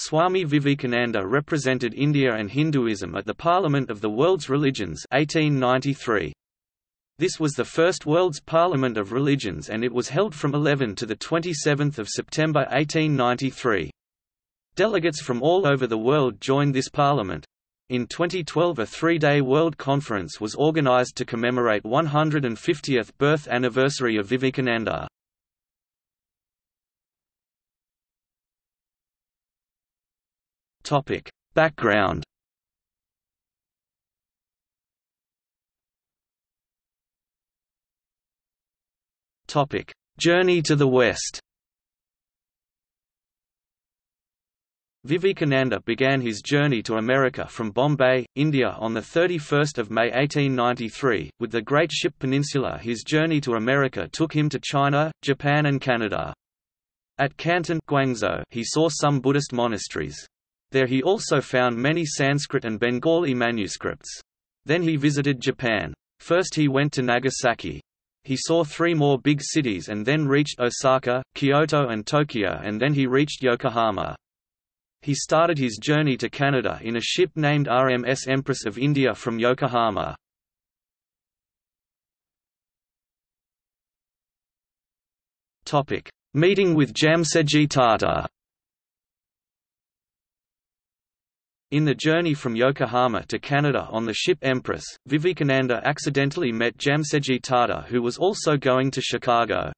Swami Vivekananda represented India and Hinduism at the Parliament of the World's Religions 1893. This was the first World's Parliament of Religions and it was held from 11 to 27 September 1893. Delegates from all over the world joined this parliament. In 2012 a three-day World Conference was organized to commemorate 150th birth anniversary of Vivekananda. Background Topic: Journey to the West. Vivekananda began his journey to America from Bombay, India on 31 May 1893. With the Great Ship Peninsula his journey to America took him to China, Japan and Canada. At Canton Guangzhou, he saw some Buddhist monasteries. There he also found many Sanskrit and Bengali manuscripts. Then he visited Japan. First he went to Nagasaki. He saw three more big cities and then reached Osaka, Kyoto and Tokyo and then he reached Yokohama. He started his journey to Canada in a ship named RMS Empress of India from Yokohama. Meeting with Jamsetji Tata In the journey from Yokohama to Canada on the ship Empress, Vivekananda accidentally met Jamsetji Tata who was also going to Chicago.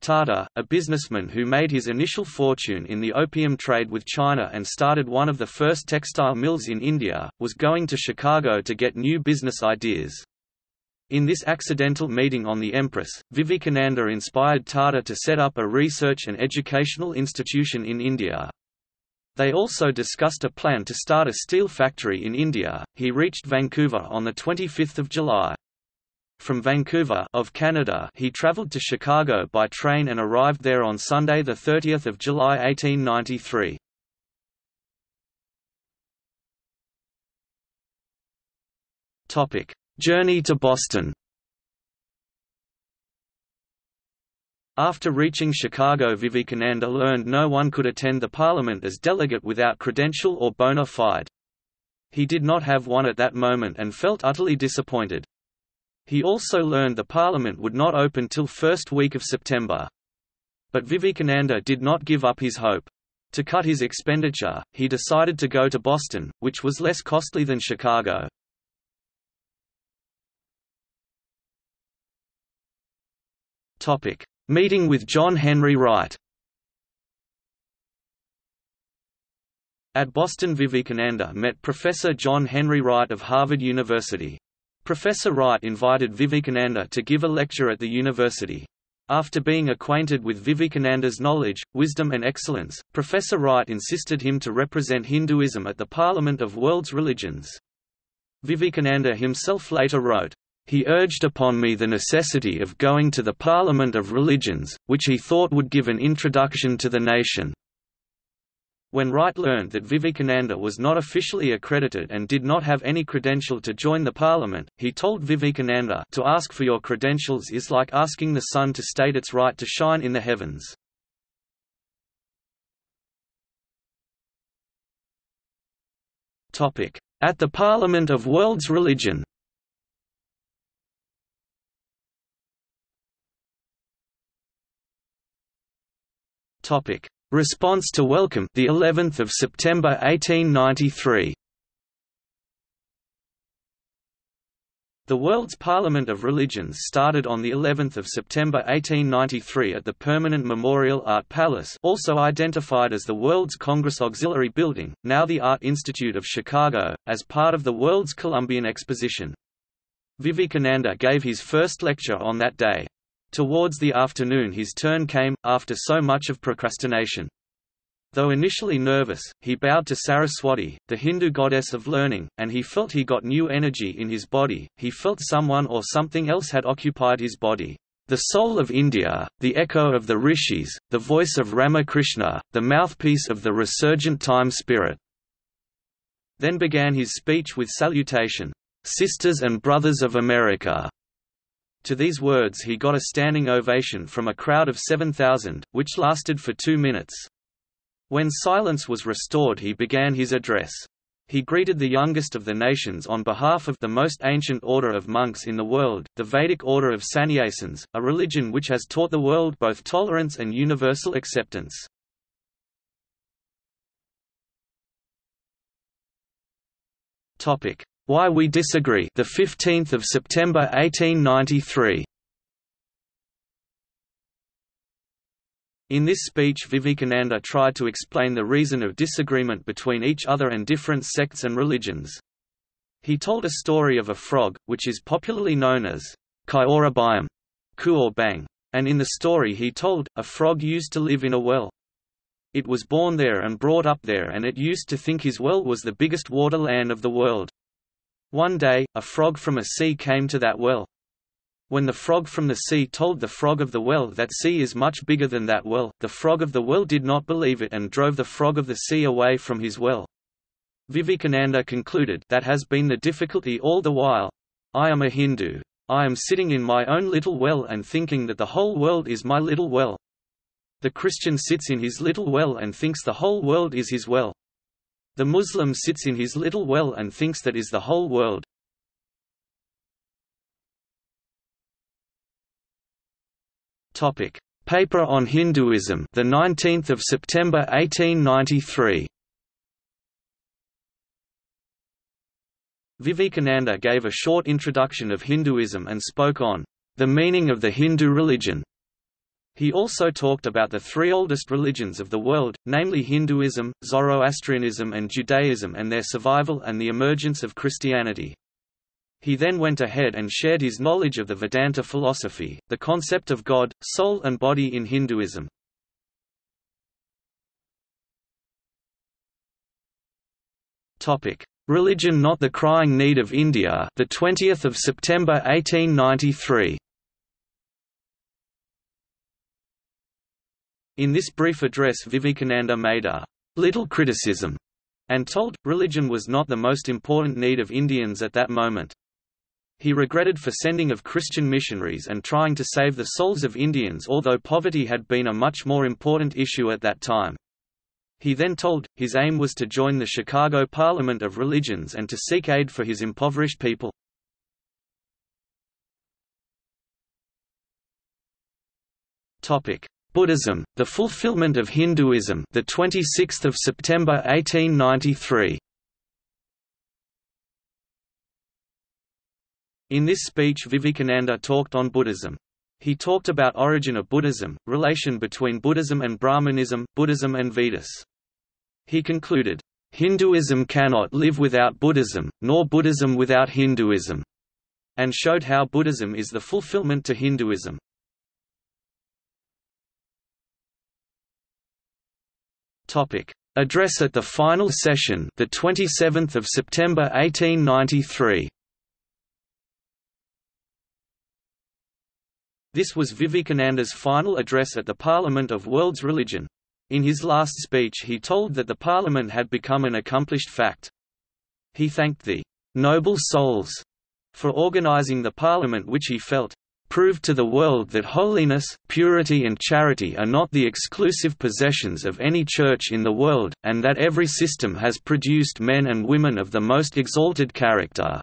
Tata, a businessman who made his initial fortune in the opium trade with China and started one of the first textile mills in India, was going to Chicago to get new business ideas. In this accidental meeting on the Empress, Vivekananda inspired Tata to set up a research and educational institution in India. They also discussed a plan to start a steel factory in India. He reached Vancouver on the 25th of July. From Vancouver of Canada, he traveled to Chicago by train and arrived there on Sunday the 30th of July 1893. Topic: Journey to Boston. After reaching Chicago Vivekananda learned no one could attend the parliament as delegate without credential or bona fide. He did not have one at that moment and felt utterly disappointed. He also learned the parliament would not open till first week of September. But Vivekananda did not give up his hope. To cut his expenditure, he decided to go to Boston, which was less costly than Chicago. Topic: Meeting with John Henry Wright At Boston Vivekananda met Professor John Henry Wright of Harvard University. Professor Wright invited Vivekananda to give a lecture at the university. After being acquainted with Vivekananda's knowledge, wisdom and excellence, Professor Wright insisted him to represent Hinduism at the Parliament of World's Religions. Vivekananda himself later wrote, he urged upon me the necessity of going to the Parliament of Religions, which he thought would give an introduction to the nation. When Wright learned that Vivekananda was not officially accredited and did not have any credential to join the parliament, he told Vivekananda to ask for your credentials is like asking the sun to state its right to shine in the heavens. At the Parliament of World's Religion Topic: Response to welcome the 11th of September 1893. The World's Parliament of Religions started on the 11th of September 1893 at the Permanent Memorial Art Palace, also identified as the World's Congress Auxiliary Building, now the Art Institute of Chicago, as part of the World's Columbian Exposition. Vivekananda gave his first lecture on that day. Towards the afternoon his turn came, after so much of procrastination. Though initially nervous, he bowed to Saraswati, the Hindu goddess of learning, and he felt he got new energy in his body, he felt someone or something else had occupied his body. The soul of India, the echo of the rishis, the voice of Ramakrishna, the mouthpiece of the resurgent time spirit. Then began his speech with salutation, "'Sisters and Brothers of America' To these words he got a standing ovation from a crowd of 7,000, which lasted for two minutes. When silence was restored he began his address. He greeted the youngest of the nations on behalf of the most ancient order of monks in the world, the Vedic order of sannyasins, a religion which has taught the world both tolerance and universal acceptance. Topic: Why we disagree. The 15th of September 1893. In this speech Vivekananda tried to explain the reason of disagreement between each other and different sects and religions. He told a story of a frog, which is popularly known as Kyorabayam, Ku and in the story he told, a frog used to live in a well. It was born there and brought up there and it used to think his well was the biggest water land of the world. One day, a frog from a sea came to that well. When the frog from the sea told the frog of the well that sea is much bigger than that well, the frog of the well did not believe it and drove the frog of the sea away from his well. Vivekananda concluded that has been the difficulty all the while. I am a Hindu. I am sitting in my own little well and thinking that the whole world is my little well. The Christian sits in his little well and thinks the whole world is his well. The Muslim sits in his little well and thinks that is the whole world. Topic: Paper on Hinduism, the 19th of September 1893. Vivekananda gave a short introduction of Hinduism and spoke on the meaning of the Hindu religion. He also talked about the three oldest religions of the world, namely Hinduism, Zoroastrianism and Judaism and their survival and the emergence of Christianity. He then went ahead and shared his knowledge of the Vedanta philosophy, the concept of God, soul and body in Hinduism. Topic: Religion not the crying need of India, the 20th of September 1893. In this brief address Vivekananda made a little criticism and told, religion was not the most important need of Indians at that moment. He regretted for sending of Christian missionaries and trying to save the souls of Indians although poverty had been a much more important issue at that time. He then told, his aim was to join the Chicago Parliament of Religions and to seek aid for his impoverished people. Buddhism, the fulfillment of Hinduism, the 26th of September 1893. In this speech Vivekananda talked on Buddhism. He talked about origin of Buddhism, relation between Buddhism and Brahmanism, Buddhism and Vedas. He concluded, "...Hinduism cannot live without Buddhism, nor Buddhism without Hinduism," and showed how Buddhism is the fulfillment to Hinduism. Address at the final session the 27th of September 1893 This was Vivekananda's final address at the Parliament of World's Religion. In his last speech he told that the Parliament had become an accomplished fact. He thanked the «noble souls» for organizing the Parliament which he felt proved to the world that holiness, purity and charity are not the exclusive possessions of any church in the world, and that every system has produced men and women of the most exalted character."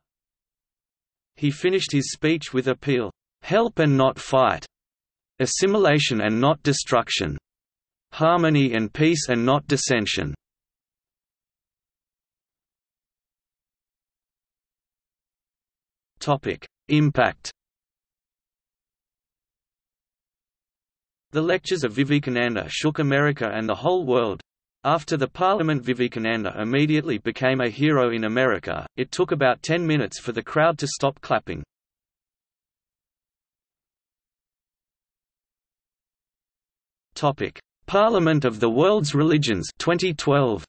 He finished his speech with appeal, Help and not fight. Assimilation and not destruction. Harmony and peace and not dissension. Topic: Impact. The lectures of Vivekananda shook America and the whole world. After the Parliament Vivekananda immediately became a hero in America, it took about 10 minutes for the crowd to stop clapping. Parliament of the World's Religions 2012.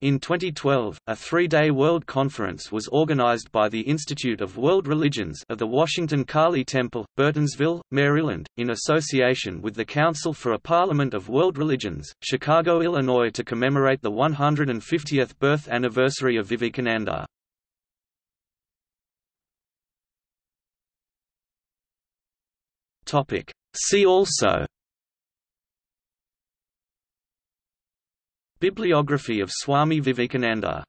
In 2012, a three-day World Conference was organized by the Institute of World Religions of the Washington Kali Temple, Burtonsville, Maryland, in association with the Council for a Parliament of World Religions, Chicago, Illinois to commemorate the 150th birth anniversary of Vivekananda. See also Bibliography of Swami Vivekananda